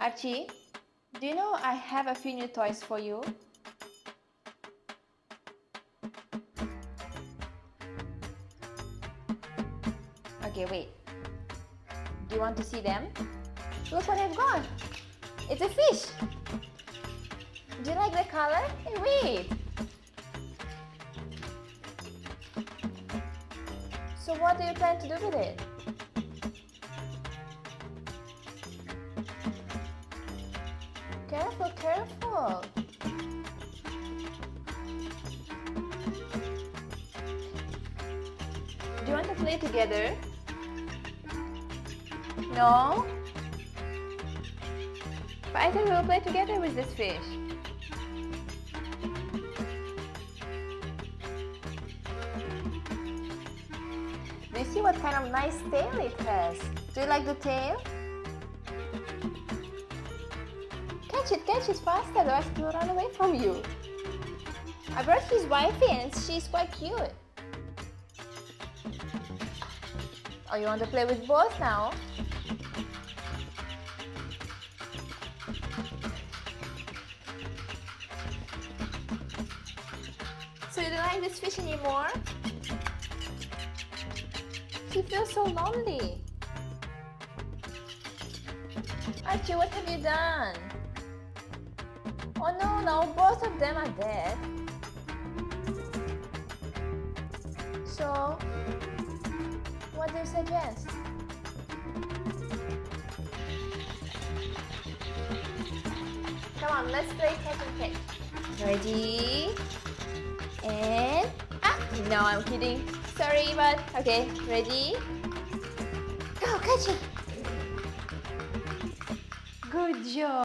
Archie, do you know I have a few new toys for you? Okay, wait. Do you want to see them? Look what I've got! It's a fish! Do you like the color? Hey, wait! So what do you plan to do with it? Careful, careful! Do you want to play together? No? But I think we'll play together with this fish. Do you see what kind of nice tail it has? Do you like the tail? It, catch it faster, otherwise it will run away from you. I brought his wifey and she's quite cute. Oh, you want to play with both now? So you don't like this fish anymore? He feels so lonely. Archie, what have you done? Oh no, now both of them are dead. So, what do you suggest? Come on, let's play catch and catch. Ready? And ah, no, I'm kidding. Sorry, but okay. Ready? Go, catch it. Good job.